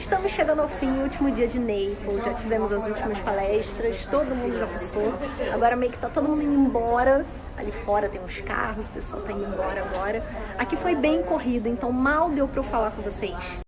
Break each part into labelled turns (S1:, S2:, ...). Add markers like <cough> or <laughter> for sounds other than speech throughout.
S1: Estamos chegando ao fim, último dia de Naples, já tivemos as últimas palestras, todo mundo já passou, agora meio que tá todo mundo indo embora, ali fora tem uns carros, o pessoal tá indo embora agora. Aqui foi bem corrido, então mal deu pra eu falar com vocês.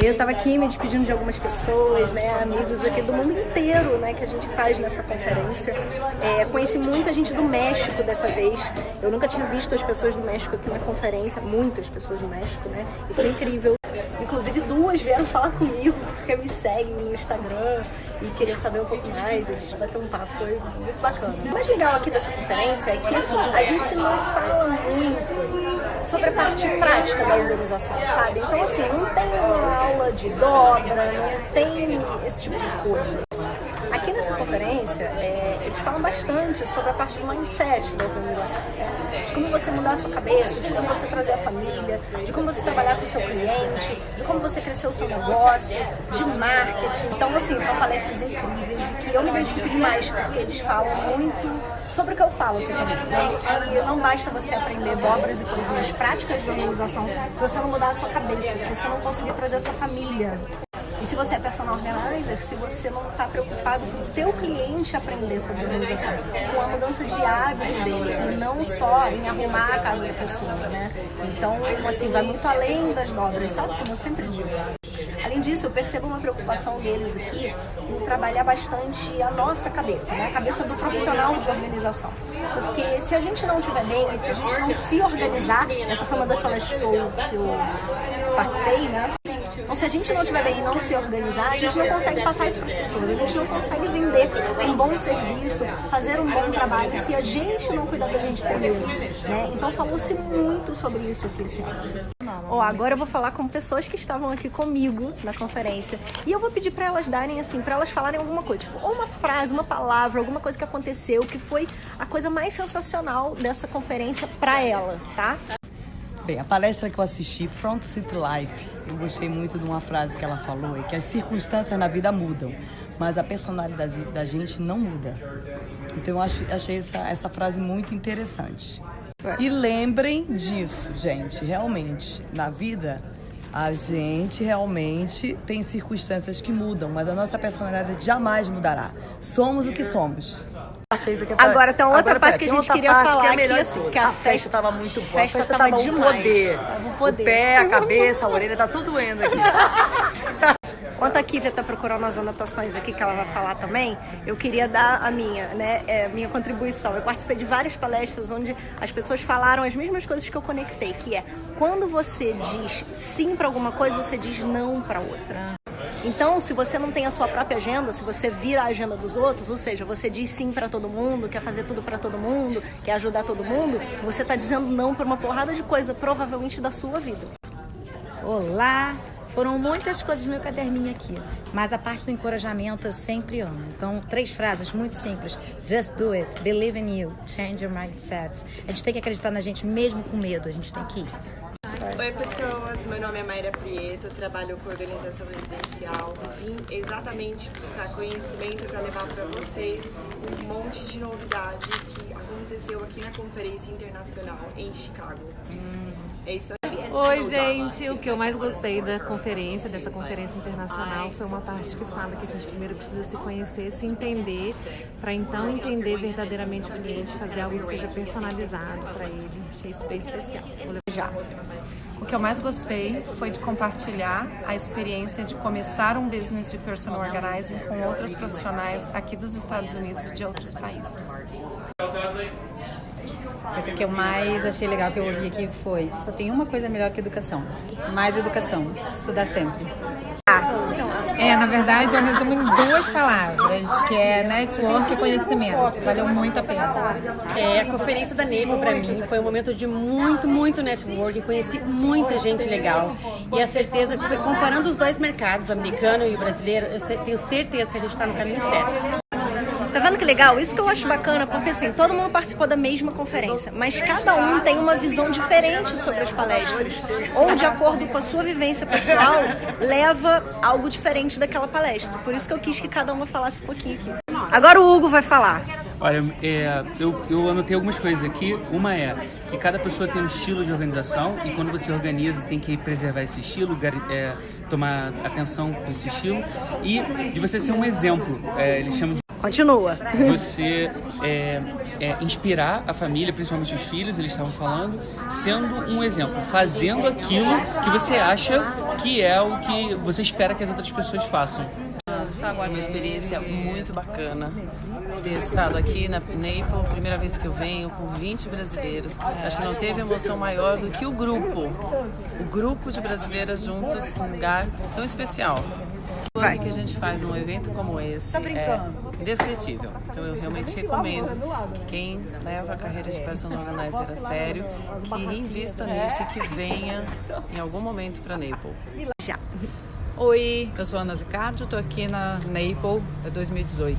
S1: Eu estava aqui me despedindo de algumas pessoas, né, amigos aqui do mundo inteiro, né, que a gente faz nessa conferência. É, conheci muita gente do México dessa vez. Eu nunca tinha visto as pessoas do México aqui na conferência, muitas pessoas do México, né, e foi incrível. Inclusive duas vieram falar comigo, porque me seguem no Instagram e queriam saber um pouco mais, a gente bateu um papo, foi muito bacana. O mais legal aqui dessa conferência é que assim, a gente não fala muito sobre a parte prática da organização, sabe? Então assim, não tem uma aula de dobra, não tem esse tipo de coisa. Conferência, é, eles falam bastante sobre a parte do mindset da organização, né? de como você mudar a sua cabeça, de como você trazer a família, de como você trabalhar com o seu cliente, de como você crescer o seu negócio, de marketing. Então, assim, são palestras incríveis e que eu me identifico demais, porque eles falam muito sobre o que eu falo aqui também, né? Que não basta você aprender dobras e coisinhas práticas de organização se você não mudar a sua cabeça, se você não conseguir trazer a sua família. E se você é personal organizer, se você não está preocupado com o teu cliente aprender sobre organização, com a mudança de hábito dele, não só em arrumar a casa da pessoa, né? Então, assim, vai muito além das dobras, sabe? Como eu sempre digo. Além disso, eu percebo uma preocupação deles aqui em trabalhar bastante a nossa cabeça, né? a cabeça do profissional de organização. Porque se a gente não estiver bem, se a gente não se organizar, essa foi uma das palestras que eu participei, né? Então, se a gente não estiver bem e não se organizar, a gente não consegue passar isso para as pessoas, a gente não consegue vender um bom serviço, fazer um bom trabalho se a gente não cuidar da gente primeiro. Né? Então, falou-se muito sobre isso aqui esse ano. Oh, agora eu vou falar com pessoas que estavam aqui comigo na conferência e eu vou pedir para elas darem assim, para elas falarem alguma coisa, tipo, ou uma frase, uma palavra, alguma coisa que aconteceu que foi a coisa mais sensacional dessa conferência para ela, tá?
S2: Bem, a palestra que eu assisti, Front City Life, eu gostei muito de uma frase que ela falou, é que as circunstâncias na vida mudam, mas a personalidade da gente não muda. Então eu achei essa, essa frase muito interessante. E lembrem disso, gente, realmente, na vida a gente realmente tem circunstâncias que mudam, mas a nossa personalidade jamais mudará. Somos o que somos.
S1: Agora, então, outra Agora, parte que a gente queria falar que é
S2: melhor
S1: aqui,
S2: que a, a festa estava muito boa. A festa, estava um poder. Tava um poder. O pé, a cabeça, a orelha, tá tudo doendo aqui. <laughs>
S1: Enquanto a Kívia está procurando as anotações aqui que ela vai falar também, eu queria dar a minha, né, é, minha contribuição. Eu participei de várias palestras onde as pessoas falaram as mesmas coisas que eu conectei, que é quando você diz sim para alguma coisa, você diz não para outra. Então, se você não tem a sua própria agenda, se você vira a agenda dos outros, ou seja, você diz sim para todo mundo, quer fazer tudo para todo mundo, quer ajudar todo mundo, você está dizendo não para uma porrada de coisa, provavelmente da sua vida.
S3: Olá! Foram muitas coisas no meu caderninho aqui, mas a parte do encorajamento eu sempre amo. Então, três frases muito simples. Just do it, believe in you, change your mindset. A gente tem que acreditar na gente mesmo com medo, a gente tem que ir.
S4: Oi pessoas, meu nome é Mayra Prieto, trabalho com organização residencial. Vim exatamente buscar conhecimento para levar para vocês um monte de novidade que aconteceu aqui na Conferência Internacional em Chicago. Hum. É isso aí.
S5: Oi, gente. O que eu mais gostei da conferência, dessa conferência internacional, foi uma parte que fala que a gente primeiro precisa se conhecer, se entender, para então entender verdadeiramente o cliente, fazer algo que seja personalizado para ele. Achei isso bem especial.
S6: Já. O que eu mais gostei foi de compartilhar a experiência de começar um business de personal organizing com outros profissionais aqui dos Estados Unidos e de outros países.
S7: Mas o que eu mais achei legal que eu ouvi aqui foi: só tem uma coisa melhor que educação. Mais educação. Estudar sempre.
S8: É, na verdade, eu resumo em duas palavras, que é network e conhecimento. Valeu muito a pena.
S9: É, a conferência da Nebo para mim foi um momento de muito, muito network. Conheci muita gente legal. E a certeza que comparando os dois mercados, americano e brasileiro, eu tenho certeza que a gente está no caminho certo.
S1: Tá vendo que legal? Isso que eu acho bacana, porque assim, todo mundo participou da mesma conferência, mas cada um tem uma visão diferente sobre as palestras. Ou de acordo com a sua vivência pessoal, leva algo diferente daquela palestra. Por isso que eu quis que cada uma falasse um pouquinho aqui. Agora o Hugo vai falar.
S10: Olha, é, eu, eu anotei algumas coisas aqui. Uma é que cada pessoa tem um estilo de organização e quando você organiza, você tem que preservar esse estilo, é, tomar atenção com esse estilo e de você ser um exemplo. É, eles chamam de
S1: Continua.
S10: Você é, é, inspirar a família, principalmente os filhos, eles estavam falando, sendo um exemplo, fazendo aquilo que você acha que é o que você espera que as outras pessoas façam.
S11: É uma experiência muito bacana ter estado aqui na Naples, primeira vez que eu venho, com 20 brasileiros. Acho que não teve emoção maior do que o grupo. O grupo de brasileiras juntas num lugar tão especial. O que a gente faz num evento como esse é indescritível. Então eu realmente recomendo que quem leva a carreira de personal organizer a sério, que invista nisso e que venha em algum momento para Naples.
S1: Já.
S12: Oi, eu sou Ana Zicardi, estou aqui na Naples 2018.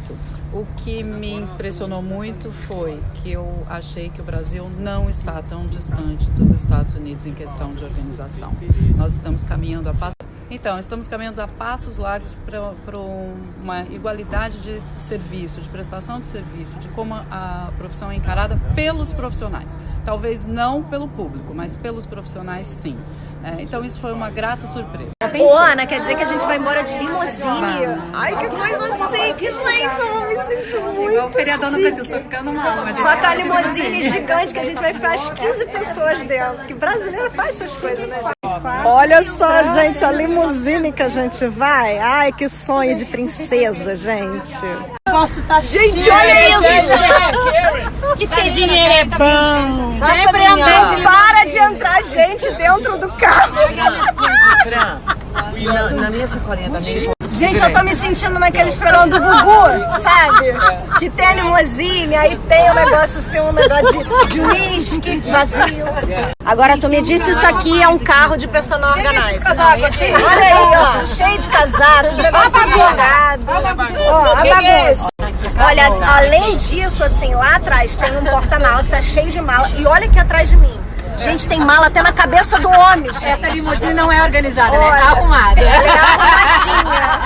S12: O que me impressionou muito foi que eu achei que o Brasil não está tão distante dos Estados Unidos em questão de organização. Nós estamos caminhando a passo então, estamos caminhando a passos largos para uma igualdade de serviço, de prestação de serviço, de como a profissão é encarada pelos profissionais. Talvez não pelo público, mas pelos profissionais sim. É, então, isso foi uma grata surpresa.
S1: Ô, Ana, quer dizer que a gente vai embora de limusine? Ai, que coisa chique, gente! Eu me sentir muito Igual o
S7: feriadão no Brasil, socando mala.
S1: Só com a limusine gigante que a gente vai ficar as 15 pessoas dentro. Que brasileiro faz essas coisas, né, gente? Olha só, gente, a limusine que a gente vai. Ai, que sonho de princesa, gente.
S9: Tá
S1: Gente, olha isso!
S9: Que ter dinheiro é bom.
S1: Sempre andando. Para de entrar gente dentro do carro.
S11: Na, minha sacolinha da Naples.
S1: Gente, eu tô me sentindo naqueles programas do Gugu, sabe? Que tem a limusine, aí tem um negócio assim, um negócio de, de uísque vazio. Agora, tu me disse isso aqui é um carro de personal organizer. Olha aí, ó, cheio de casacos, negócio jogado. Ó, a bagunça. Olha, além disso, assim, lá atrás tem um porta-mala que tá cheio de mala. E olha aqui atrás de mim. Gente, tem mala até na cabeça do homem.
S7: Essa limusine não é organizada, ela é arrumada.
S1: Ela é arrumadinha.